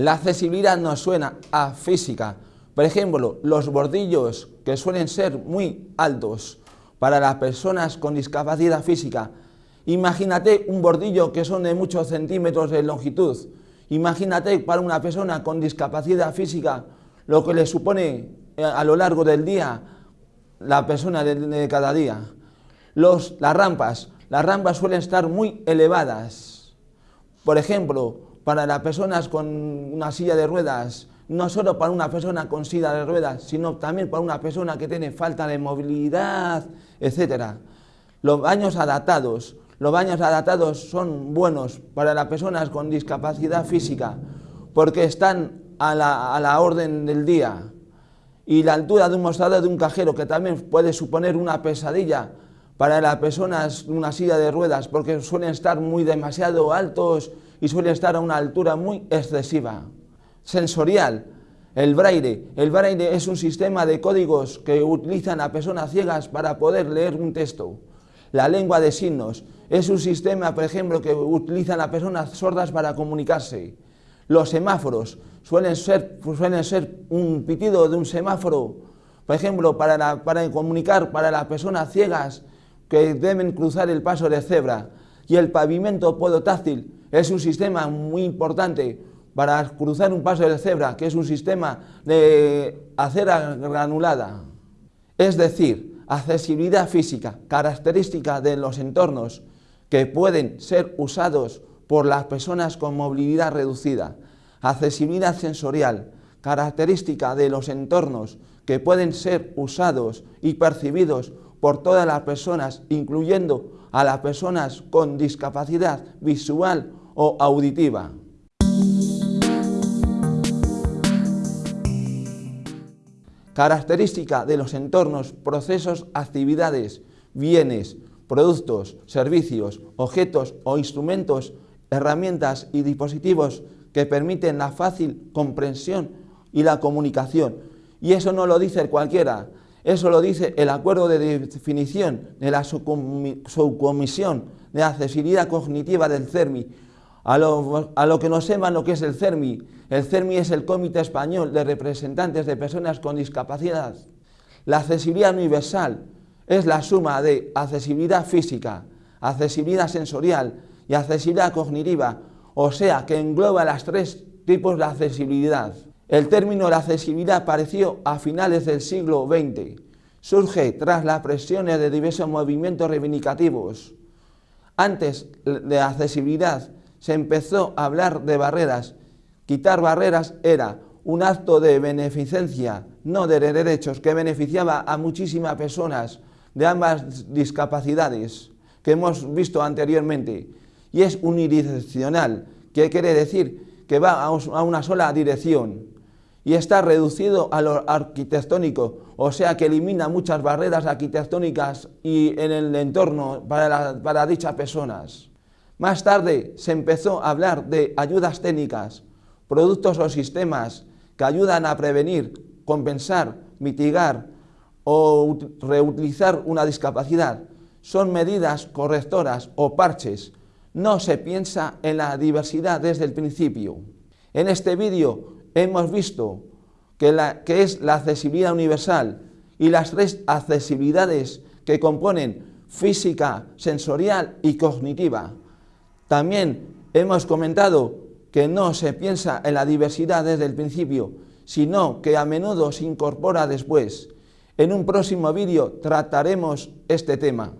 La accesibilidad nos suena a física. Por ejemplo, los bordillos que suelen ser muy altos para las personas con discapacidad física. Imagínate un bordillo que son de muchos centímetros de longitud. Imagínate para una persona con discapacidad física lo que le supone eh, a lo largo del día la persona de, cada día. Los, las rampas, las rampas suelen estar muy elevadas. Por ejemplo, para las personas con una silla de ruedas, no solo para una persona con silla de ruedas, sino también para una persona que tiene falta de movilidad, etc. Los baños adaptados, los baños adaptados son buenos para las personas con discapacidad física porque están a la, a la orden del día y la altura de un mostrador de un cajero, que también puede suponer una pesadilla para las personas en una silla de ruedas, porque suelen estar muy demasiado altos y suelen estar a una altura muy excesiva. Sensorial, el braille. El braille es un sistema de códigos que utilizan a personas ciegas para poder leer un texto. La lengua de signos es un sistema, por ejemplo, que utilizan a personas sordas para comunicarse. Los semáforos suelen ser, suelen ser un pitido de un semáforo, por ejemplo, para, para comunicar para las personas ciegas que deben cruzar el paso de cebra. Y el pavimento podotáctil es un sistema muy importante para cruzar un paso de cebra, que es un sistema de acera granulada. Es decir, accesibilidad física, característica de los entornos que pueden ser usados por las personas con movilidad reducida, accesibilidad sensorial, característica de los entornos que pueden ser usados y percibidos por todas las personas, incluyendo a las personas con discapacidad visual o auditiva. Característica de los entornos, procesos, actividades, bienes, productos, servicios, objetos o instrumentos herramientas y dispositivos que permiten la fácil comprensión y la comunicación. Y eso no lo dice cualquiera, eso lo dice el acuerdo de definición de la subcomisión de accesibilidad cognitiva del CERMI. A lo, que no sepan lo que es el CERMI, el CERMI es el Comité Español de Representantes de Personas con Discapacidad. La accesibilidad universal es la suma de accesibilidad física, accesibilidad sensorial, y accesibilidad cognitiva, o sea que engloba las tres tipos de accesibilidad. El término accesibilidad apareció a finales del siglo XX. Surge tras las presiones de diversos movimientos reivindicativos. Antes de accesibilidad se empezó a hablar de barreras. Quitar barreras era un acto de beneficencia, no de derechos, que beneficiaba a muchísimas personas de ambas discapacidades que hemos visto anteriormente y es unidireccional, que quiere decir que va a una sola dirección y está reducido a lo arquitectónico, o sea que elimina muchas barreras arquitectónicas y en el entorno para, para dichas personas. Más tarde se empezó a hablar de ayudas técnicas, productos o sistemas que ayudan a prevenir, compensar, mitigar o reutilizar una discapacidad. Son medidas correctoras o parches no se piensa en la diversidad desde el principio. En este vídeo hemos visto que, es la accesibilidad universal y las tres accesibilidades que componen física, sensorial y cognitiva. También hemos comentado que no se piensa en la diversidad desde el principio, sino que a menudo se incorpora después. En un próximo vídeo trataremos este tema.